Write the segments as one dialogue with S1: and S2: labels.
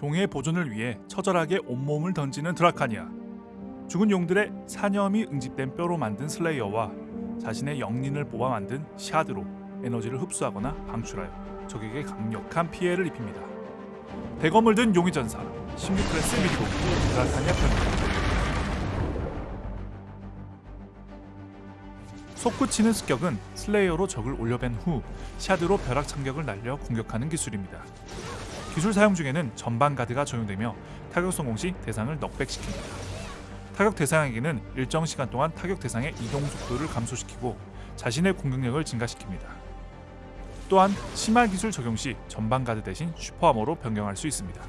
S1: 종의 보존을 위해 처절하게 온몸을 던지는 드라카니아. 죽은 용들의 사념이 응집된 뼈로 만든 슬레이어와 자신의 역린을 뽑아 만든 샤드로 에너지를 흡수하거나 방출하여 적에게 강력한 피해를 입힙니다. 대검을 든 용의 전사 16클래스 미리보기 드라카니아 편입니다. 솟구치는 습격은 슬레이어로 적을 올려벤 후 샤드로 벼락 참격을 날려 공격하는 기술입니다. 기술 사용 중에는 전방 가드가 적용되며 타격 성공 시 대상을 knockback시킵니다. 타격 대상에게는 일정 시간 동안 타격 대상의 이동 속도를 감소시키고 자신의 공격력을 증가시킵니다. 또한 심화 기술 적용 시 전방 가드 대신 super armor로 변경할 수 있습니다.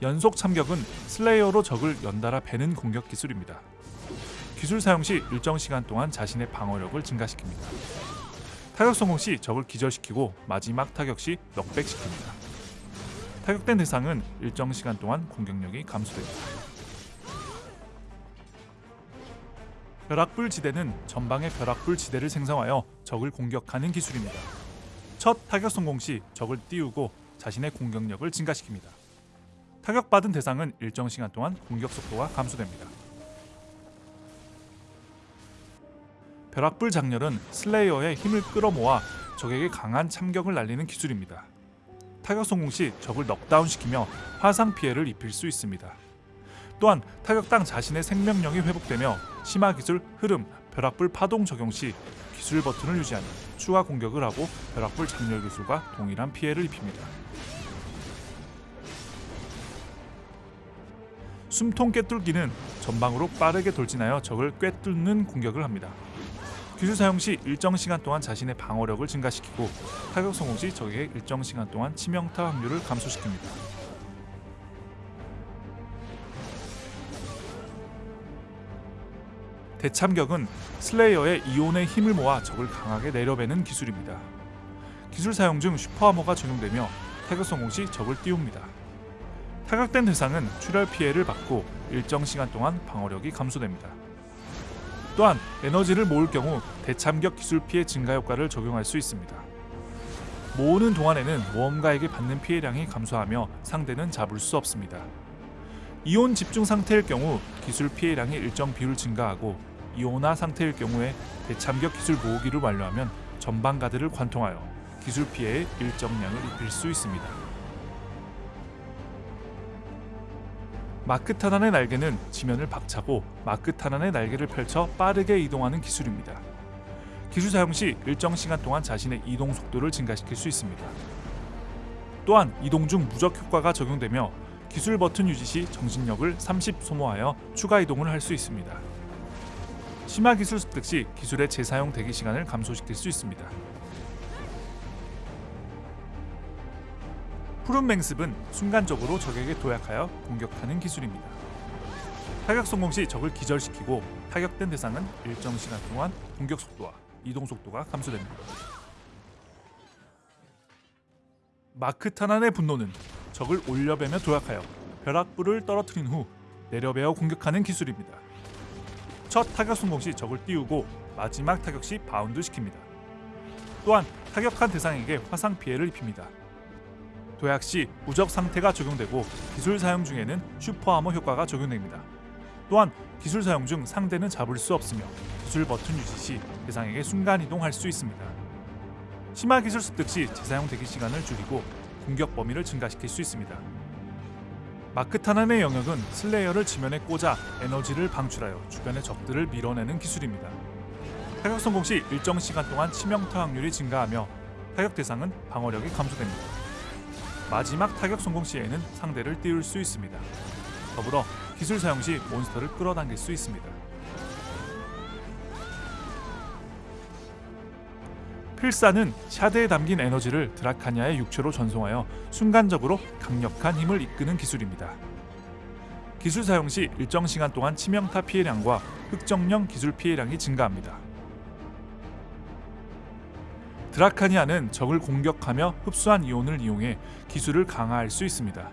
S1: 연속 참격은 슬레이어로 적을 연달아 베는 공격 기술입니다. 기술 사용 시 일정 시간 동안 자신의 방어력을 증가시킵니다. 타격 성공 시 적을 기절시키고 마지막 타격 시 넉백시킵니다. 타격된 대상은 일정 시간 동안 공격력이 감소됩니다. 벼락불 지대는 전방의 벼락불 지대를 생성하여 적을 공격하는 기술입니다. 첫 타격 성공 시 적을 띄우고 자신의 공격력을 증가시킵니다. 타격받은 대상은 일정 시간 동안 공격 속도가 감소됩니다. 벼락불 장렬은 슬레이어의 힘을 끌어모아 적에게 강한 참격을 날리는 기술입니다. 타격 성공 시 적을 넉다운시키며 화상 피해를 입힐 수 있습니다. 또한 타격당 자신의 생명력이 회복되며 심화 기술 흐름 벼락불 파동 적용 시 기술 버튼을 유지하며 추가 공격을 하고 벼락불 장렬 기술과 동일한 피해를 입힙니다. 숨통 꿰뚫기는 전방으로 빠르게 돌진하여 적을 꿰뚫는 공격을 합니다. 기술 사용 시 일정 시간 동안 자신의 방어력을 증가시키고 타격 성공 시 적에게 일정 시간 동안 치명타 확률을 감소시킵니다. 대참격은 슬레이어의 이온의 힘을 모아 적을 강하게 내려배는 기술입니다. 기술 사용 중 슈퍼하머가 적용되며 타격 성공 시 적을 띄웁니다. 타격된 대상은 출혈 피해를 받고 일정 시간 동안 방어력이 감소됩니다. 또한 에너지를 모을 경우 대참격 기술 피해 증가 효과를 적용할 수 있습니다. 모으는 동안에는 모험가에게 받는 피해량이 감소하며 상대는 잡을 수 없습니다. 이온 집중 상태일 경우 기술 피해량이 일정 비율 증가하고 이온화 상태일 경우에 대참격 기술 모으기를 완료하면 전방 가드를 관통하여 기술 피해의 일정량을 입힐 수 있습니다. 마크 타난의 날개는 지면을 박차고 마크 타난의 날개를 펼쳐 빠르게 이동하는 기술입니다. 기술 사용 시 일정 시간 동안 자신의 이동 속도를 증가시킬 수 있습니다. 또한 이동 중 무적 효과가 적용되며 기술 버튼 유지 시 정신력을 30 소모하여 추가 이동을 할 수 있습니다. 심화 기술 습득 시 기술의 재사용 대기 시간을 감소시킬 수 있습니다. 푸른 맹습은 순간적으로 적에게 도약하여 공격하는 기술입니다. 타격 성공 시 적을 기절시키고 타격된 대상은 일정 시간 동안 공격 속도와 이동 속도가 감소됩니다. 마크 타난의 분노는 적을 올려배며 도약하여 벼락불을 떨어뜨린 후 내려베어 공격하는 기술입니다. 첫 타격 성공 시 적을 띄우고 마지막 타격 시 바운드 시킵니다. 또한 타격한 대상에게 화상 피해를 입힙니다. 도약 시 무적 상태가 적용되고 기술 사용 중에는 super armor 효과가 적용됩니다. 또한 기술 사용 중 상대는 잡을 수 없으며 기술 버튼 유지 시 대상에게 순간 이동할 수 있습니다. 심화 기술 습득 시 재사용 대기 시간을 줄이고 공격 범위를 증가시킬 수 있습니다. 마크 타난의 영역은 슬레이어를 지면에 꽂아 에너지를 방출하여 주변의 적들을 밀어내는 기술입니다. 타격 성공 시 일정 시간 동안 치명타 확률이 증가하며 타격 대상은 방어력이 감소됩니다. 마지막 타격 성공 시에는 상대를 띄울 수 있습니다. 더불어 기술 사용 시 몬스터를 끌어당길 수 있습니다. 필사는 샤드에 담긴 에너지를 드라카니아의 육체로 전송하여 순간적으로 강력한 힘을 이끄는 기술입니다. 기술 사용 시 일정 시간 동안 치명타 피해량과 흑정령 기술 피해량이 증가합니다. 드라카니아는 적을 공격하며 흡수한 이온을 이용해 기술을 강화할 수 있습니다.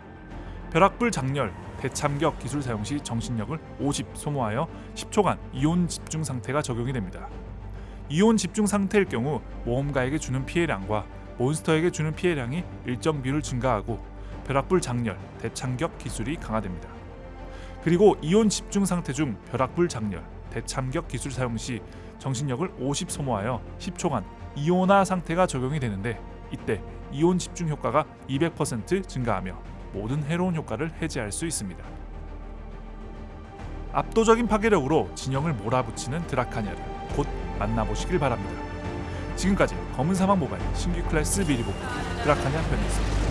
S1: 벼락불 장렬, 대참격 기술 사용 시 정신력을 50 소모하여 10초간 이온 집중 상태가 적용이 됩니다. 이온 집중 상태일 경우 모험가에게 주는 피해량과 몬스터에게 주는 피해량이 일정 비율 증가하고 벼락불 장렬, 대참격 기술이 강화됩니다. 그리고 이온 집중 상태 중 벼락불 장렬, 대참격 기술 사용 시 정신력을 50 소모하여 10초간 이온화 상태가 적용이 되는데 이때 이온 집중 효과가 200% 증가하며 모든 해로운 효과를 해제할 수 있습니다. 압도적인 파괴력으로 진영을 몰아붙이는 드라카니아를 곧 만나보시길 바랍니다. 지금까지 검은 사막 모바일 신규 클래스 미리 보기 드라카니아 편이었습니다.